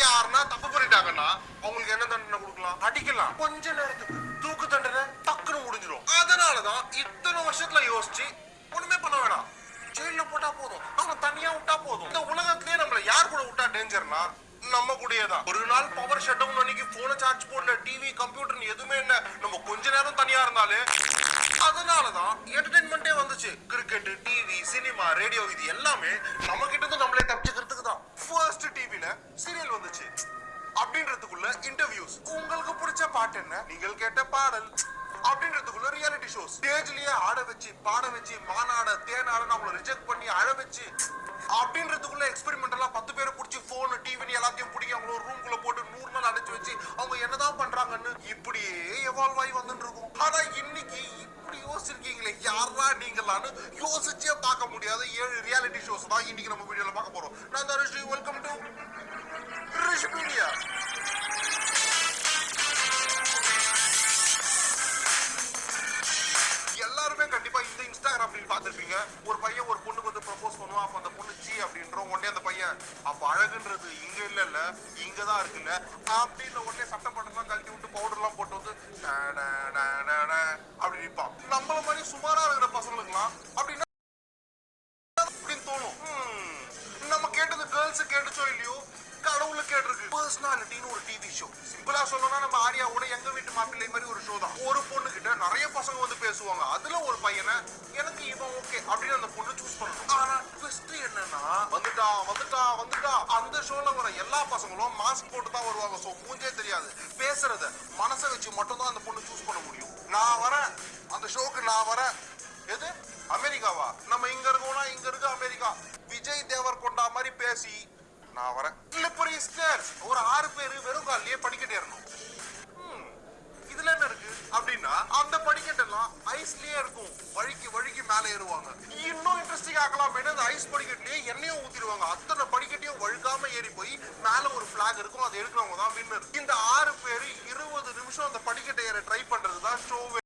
யாருன்னா தப்பு பண்ணிட்டாங்கன்னா அவங்களுக்கு என்ன தண்டனை கொடுக்கலாம்? அடிக்கலாம். கொஞ்ச நேரத்துக்கு தூக்கு தண்டனை டக்குன்னு முடிஞ்சிடும் அதனாலதான் இத்தனை வருஷத்துல யோசிச்சு ஒண்ணுமே பண்ண வேணாம். ஜெயில போட்டா போதும். அவன் தனியா விட்டா போதும். இந்த உலகத்திலேயே நம்மள யார் கூட விட்டா டேஞ்சர்னா நம்ம கூடயே தான். ஒரு நாள் பவர் ஷட் டவுன் அன்னைக்கு போன சார்ஜ் போடல டிவி கம்ப்யூட்டர் எதுவுமே என்ன நம்ம கொஞ்ச நேரம் தனியா இருந்தாலே அதனாலதான் என்டர்டைன்மெண்டே வந்துச்சு. கிரிக்கெட் டிவி சினிமா ரேடியோ இது எல்லாமே நம்ம கிட்ட இருந்து நம்மளே தப்பிச்சு ஃபர்ஸ்ட் டிவில சீரியல் வந்துச்சு. அப்படின்றதுக்குள்ள இன்டர்வியூஸ் உங்களுக்கு பிடிச்ச பாட்டு என்ன? நீங்கள் கேட்ட பாடல். அப்படின்றதுக்குள்ள ரியாலிட்டி ஷோஸ் ஸ்டேஜ்லயே ஆட வச்சு பாட வச்சு மாநாட தேனாட அவங்கள ரிஜெக்ட் பண்ணி அழ வச்சு அப்படின்றதுக்குள்ள எக்ஸ்பெரிமெண்ட் எல்லாம் பத்து பேரை பிடிச்சி போன் டிவி எல்லாத்தையும் பிடிக்க அவங்கள ஒரு ரூம்குள்ள போட்டு நூறு நாள் அடைச்சு வச்சு அவங்க என்னதான் பண்றாங்கன்னு இப்படியே எவால்வ் ஆகி வந்துட்டு இருக்கும். யாரா யோசிச்சே பார்க்க முடியாத. ஏழு ரியாலிட்டி ஷோஸ் தான் இன்னைக்கு நம்ம வீடியோல பார்க்க போறோம். நான் Dhanushree welcome to Rish media தான் இருக்குல்ல அப்படின்னு உடனே சட்டை பட்டெல்லாம் கழட்டி விட்டு பவுடர் எல்லாம் போட்டு வந்து அப்படி நிற்பான் நம்மள மாதிரி சுமாரா இருக்கிற பசங்களுக்குலாம் அப்படின்னா அப்படின்னு தோணும். நம்ம கேட்டது கேர்ள்ஸ் கேட்டுச்சோ இல்லையோ? கடவுளு கேட்டிருக்கு. பர்சனாலிட்டின்னு ஒரு டிவி ஷோ சிம்பிளா சொல்லணும்னா நம்ம ஆரியாவோட எங்க வீட்டு மாப்பிள்ளை மாதிரி ஒரு ஷோ தான். ஒரு பொண்ணு கிட்ட நிறைய பசங்க வந்து பேசுவாங்க. அதுல ஒரு பையனை எனக்கு இவன் ஓகே அப்படின்னு அந்த பொண்ணு சூஸ் பண்ணணும். ஆனா வந்துட்டான் வந்துட்டான் வந்துட்டான் அந்த ஷோல வர எல்லா பசங்களும் மாஸ்க் போட்டு தான் வருவாங்க. ஸோ மூஞ்சே தெரியாது. பேசுறத மனசை வச்சு மட்டும் தான் அந்த பொண்ணு சூஸ் பண்ண முடியும். நான் வரேன். அந்த ஷோக்கு நான் வரேன். எது? அமெரிக்காவா? நம்ம இங்க இருக்கோம்னா இங்க இருக்க அமெரிக்கா. விஜய் தேவர் கொண்டா மாதிரி பேசி நான் வரேன். ஸ்லிப்பரி ஸ்டேர்ஸ் ஒரு ஆறு பேரு வெறும் காலிலேயே படிக்கட்டே இருந்தோம் இதுல என்ன இருக்கு? அப்படின்னா அந்த படிக்கட்டு ஐஸ்லயே இருக்கும். வழுக்கி வழுக்கி மேல ஏறுவாங்க. இன்னும் இன்ட்ரெஸ்டிங் ஆக்கலாம் அந்த ஐஸ் படிக்கட்டுலயே எண்ணெயும் ஊத்திடுவாங்க. அத்தனை படிக்கட்டையும் வழுக்காம ஏறி போய் மேல ஒரு பிளாக் இருக்கும். அதை எடுக்கிறவங்க தான் வின்னர் இந்த ஆறு பேர் இருபது நிமிஷம் அந்த படிக்கட்டை ஏற ட்ரை பண்றது தான் ஷோவே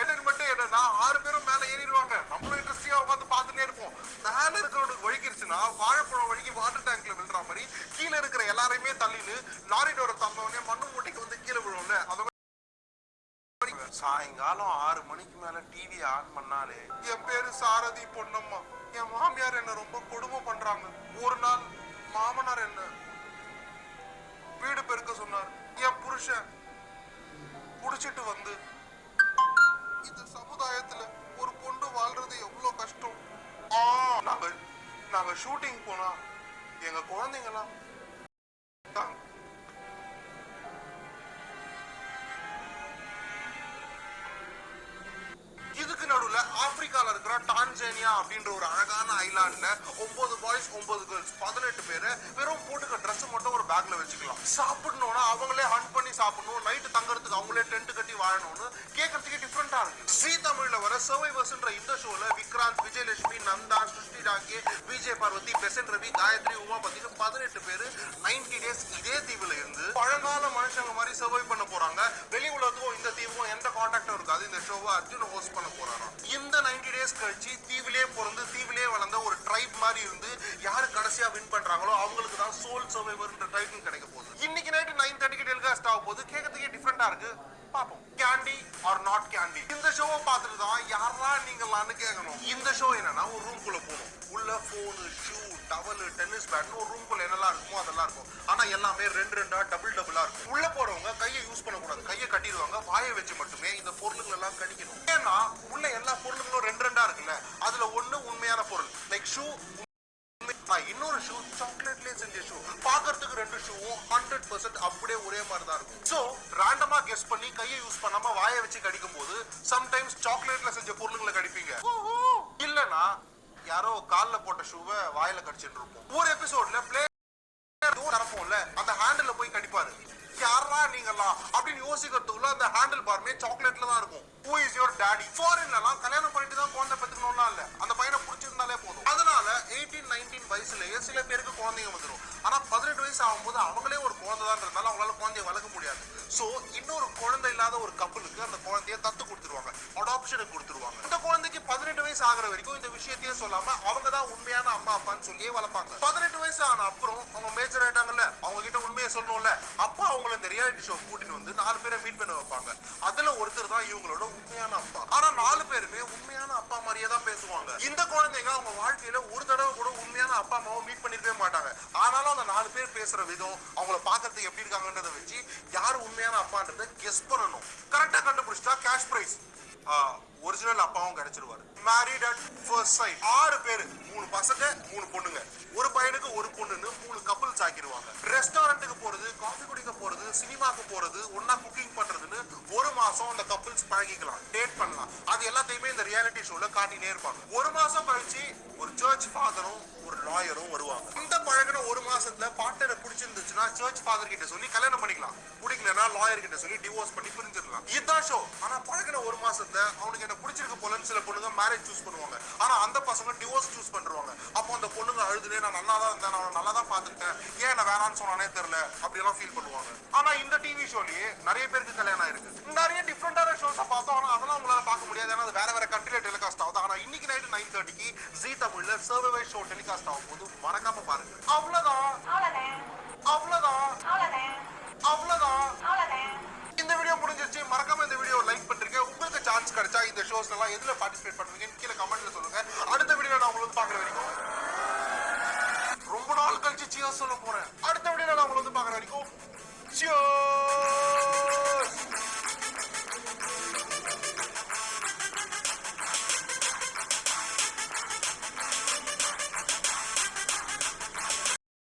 என்டர்மெண்ட் என்னன்னா ஆறு பேரும் மேல ஏறிடுவாங்க. நம்மளும் இன்ட்ரெஸ்டிங்கா உட்காந்து பார்த்துட்டே இருப்போம். மேல இருக்கிறவனுக்கு வழுக்கிருச்சுன்னா வாழைப்பழம் வழிக்கு வாட்டர் டேங்க்ல விழுற மாதிரி கீழே இருக்கிற எல்லாரையுமே தள்ளிட்டு லாரி டோரை தந்தவொடனே மண்ணு சாயங்காலம் ஆறு மணிக்கு மேல டிவி ஆன் பண்ணாலே என் பேரு சாரதி பொன்னம்மா. என் மாமியார் என்ன ரொம்ப கொடுமை பண்றாங்க. ஒரு நாள் மாமனார் என்ன வீடு பெருக்க சொன்னார். என் புருஷன் குடிச்சிட்டு வந்து இந்த சமுதாயத்துல ஒரு பொண்ணு வாழ்றது எவ்வளவு கஷ்டம்? ஆ, நாங்க நாங்க ஷூட்டிங் போனா எங்க குழந்தைங்கலாம் நடுவில் ஆப்பிரிக்கால இருக்கிற டான்சேனியா அப்படின்ற ஒரு அழகான ஐலாண்ட்ல ஒன்பது பாய்ஸ் ஒன்பது கேர்ள்ஸ் பதினெட்டு பேர் வெறும் போட்டுக்க ட்ரெஸ் மட்டும் ஒரு பேக்ல வச்சுக்கலாம். சாப்பிடணும்னா அவங்களே ஹண்ட் பண்ணி சாப்பிடணும். நைட்டு தங்கறதுக்கு அவங்களே டென்ட் கட்டி வாழணும்னு கேட்கறதுக்கே டிஃப்ரெண்ட்டாக இருக்கு. ஸ்ரீ தமிழில் வர சர்வைவர்ஸ்ன்ற இந்த ஷோவில் விக்ராந்த் விஜயலட்சுமி நந்தா சுஷ்டி ராகே விஜய் பார்வதி பெசன் ரவி காயத்ரி உமா பார்த்தீங்கன்னா பதினெட்டு பேர் நைன்டி டேஸ் இதே தீவுல இருந்து பழங்கால மனுஷங்க மாதிரி சர்வை பண்ண போறாங்க. வெளி உலகத்துக்கும் இந்த தீவு காண்டாக்டும் இருக்காது இந்த ஷோவை அர்ஜுன் ஹோஸ்ட் பண்ண போறாராம். இந்த 90 டேஸ் கழிச்சு தீவிலே பிறந்து தீவிலே வளர்ந்த ஒரு ட்ரைப் மாதிரி இருந்து யாரு கடைசியா வின் பண்றாங்களோ அவங்களுக்கு தான் சோல் சர்வைவர்ன்ற டைட்டில் கிடைக்க போகுது. இன்னைக்கு நைட்டு நைன் தேர்ட்டிக்கு டெலிகாஸ்ட் ஆக போகுது. கேட்கறதுக்கே டிஃப்ரெண்டா இருக்கு. பார்ப்போம். கேண்டி ஆர் நாட் கேண்டி இந்த ஷோவை பார்த்துட்டு தான் யாரா நீங்களான்னு கேட்கணும். இந்த ஷோ என்னன்னா ஒரு ரூம் குள்ள போகணும். உள்ள ஃபோனு ஷூ டவல் டென்னிஸ் பேட்னு ஒரு ரூம் என்னெல்லாம் இருக்குமோ அதெல்லாம் இருக்கும். ஆனா எல்லாமே ரெண்டு ரெண்டா டபுள் டபுளா இருக்கும். உள்ள போறவங்க கையை யூஸ் பண்ணக்கூடாது. கையை கட்டிடுவாங்க வாயை வச்சு மட்டுமே இந்த பொருளுங்களை எல்லாம் கடிக்கணும். ஏன்னா உள்ள எல்லா பொருளுங்களும் ரெண்டு ரெண்டா இருக்குல்ல அதுல ஒண்ணு உண்மையான பொருள். லைக் ஷூ இன்னொரு ஷூ சாக்லேட்லயே செஞ்ச ஷூ பாக்குறதுக்கு ரெண்டு ஷூவும் ஹண்ட்ரட் பர்சன்ட் அப்படியே ஒரே மாதிரி தான் இருக்கும். சோ ரேண்டமா கெஸ் பண்ணி கையை யூஸ் பண்ணாம வாயை வச்சு கடிக்கும் போது சம்டைம்ஸ் சாக்லேட்ல செஞ்ச பொருளுங்களை கடிப்பீங்க. இல்லனா யாரோ காலில் போட்ட ஷூவை வாயில கடிச்சிட்டு இருப்போம். ஒரு எபிசோட்ல பிளே நடப்போம்ல அந்த ஹேண்டில் போய் கடிப்பாரு. யாரா நீங்கலாம் அப்படின்னு யோசிக்கிறதுக்குள்ள அந்த ஹேண்டில் பார்மே சாக்லேட்ல தான் இருக்கும். ஹூ இஸ் யுவர் டாடி ஃபாரின்லலாம் கல்யாணம் பண்ணிட்டு தான் குழந்தை பெற்றுக்கணும்னா இல்ல. அந்த பையனை பிடிச்சிருந்தாலே போதும். அதனால எயிட்டீன் நைன்டீன் வயசுலயே சில பேருக்கு குழந்தைங்க வந்துடும் ஆனா பதினெட்டு வயசு ஆகும்போது அவங்களே ஒரு குழந்தை தான் இருந்தாலும் அவங்களால குழந்தைய வளர்க்க முடியாது. சோ இன்னொரு குழந்தை இல்லாத ஒரு கப்பலுக்கு அந்த குழந்தைய தத்து கொடுத்துருவாங்க. அடாப்ஷனுக்கு கொடுத்துருவாங்க. இந்த பதினெட்டு வயசு ஆகிற வரைக்கும் இந்த விஷயத்தையே சொல்லாம அவங்க தான் உண்மையான அம்மா அப்பான்னு சொல்லியே வளர்ப்பாங்க. பதினெட்டு வயசு ஆன அப்புறம் அவங்க மேஜர் ஆயிட்டாங்கல்ல அவங்க கிட்ட உண்மையை சொல்லணும்ல அப்பா அவங்கள இந்த ரியாலிட்டி ஷோ கூட்டிட்டு வந்து நாலு பேரை மீட் பண்ண வைப்பாங்க. அதுல ஒருத்தர் தான் இவங்களோட உண்மையான அப்பா. ஆனா நாலு பேருமே உண்மையான அப்பா மாதிரியே தான் பேசுவாங்க. இந்த குழந்தைங்க அவங்க வாழ்க்கையில ஒரு தடவை கூட உண்மையான அப்பா அம்மாவை மீட் பண்ணிருக்கவே மாட்டாங்க. ஆனாலும் அந்த நாலு பேர் பேசுற விதம் அவங்கள பாக்குறதுக்கு எப்படி இருக்காங்கன்றத வச்சு யார் உண்மையான அப்பான்றத கெஸ் பண்ணணும். கரெக்டா கண்டுபிடிச்சிட்டா கேஷ் பிரைஸ் ஒரிஜினல் அப்பாவும் கிடைச்சிருவாரு. மேரிட் அட் ஃபர்ஸ்ட் சைட் ஆறு பேரு மூணு பசங்க மூணு பொண்ணுங்க. ஒரு பையனுக்கு ஒரு பொண்ணுன்னு மூணு கப்பல்ஸ் ஆக்கிடுவாங்க ரெஸ்டாரண்ட்டுக்கு போறது காஃபி குடிக்க போறது சினிமாக்கு போறது ஒன்னா குக்கிங் பண்றதுன்னு ஒரு மாசம் அந்த கப்பல்ஸ் பழகிக்கலாம். பண்ணலாம். அது எல்லாத்தையுமே இந்த ரியாலிட்டி ஷோல காட்டினே இருப்பாங்க. ஒரு மாசம் கழிச்சு ஒரு சர்ச் ஃபாதரும் ஒரு லாயரும் வருவாங்க. இந்த பழகின ஒரு மாசத்துல பார்ட்னரை பிடிச்சிருந்துச்சுன்னா சர்ச் ஃபாதர் கிட்ட சொல்லி கல்யாணம் பண்ணிக்கலாம். பிடிக்கலன்னா லாயர் கிட்ட சொல்லி டிவோர்ஸ் பண்ணி பிரிஞ்சிடலாம். இதுதான் ஷோ ஆனா பழகின ஒரு மாசத்துல அவனுக்கு என்ன பிடிச்சிருக்க போலன்னு சில பொண்ணுங்க மேரேஜ் சூஸ் பண்ணுவாங்க. ஆனா அந்த பசங்க டிவோர்ஸ் சூஸ் பண்றாங்க அப்போ அந்த பொண்ணுங்க அழுதுனே நான் நல்லா தான் இருந்தேன் நான் நல்லா தான் பார்த்துக்கிட்டேன். ஏன் என்ன வேணாம்னு சொன்னானே தெரியல அப்படியெல்லாம் ஃபீல் பண்ணுவாங்க. ஆனா இந்த டிவி ஷோலயே நிறைய பேருக்கு கல்யாணம் ஆயிருக்கு. நிறைய டிஃப்ரெண்டான ஷோஸை பார்த்தோம். ஆனா அதெல்லாம் உங்களால பார்க்க முடியாது ஏன்னா அது வேற வேற கண்ட்ரில டெலிகாஸ்ட் ஆகுது ஆனா இன்னைக்கு நைட் நைன் தேர்ட்டிக்கு ஜி தமிழ்ல சர்வே ஷோ டெலிகாஸ்ட் ஆகும் போது மறக்காம பாருங்க. அவ்வளவுதான். அவ்வளவுதான். அவ்வளவுதான். இந்த வீடியோ முடிஞ்சிருச்சு. மறக்காம இந்த வீடியோ லைக் பண்றீங்க. உங்களுக்கு சான்ஸ் கிடைச்சா இந்த ஷோஸ் எல்லாம் எதுல பார்ட்டிசிபேட் பண்ணுவீங்கன்னு கீழே கமெண்ட்ல சொல்லுங்க. அடுத்த வீடியோ நான் உங்களுக்கு பாக்குற வரைக்கும் ரொம்ப நாள் கழிச்சு சியர்ஸ் சொல்ல போறேன். அடுத்த வீடியோ நான் உங்களுக்கு பாக்குற வரைக்கும்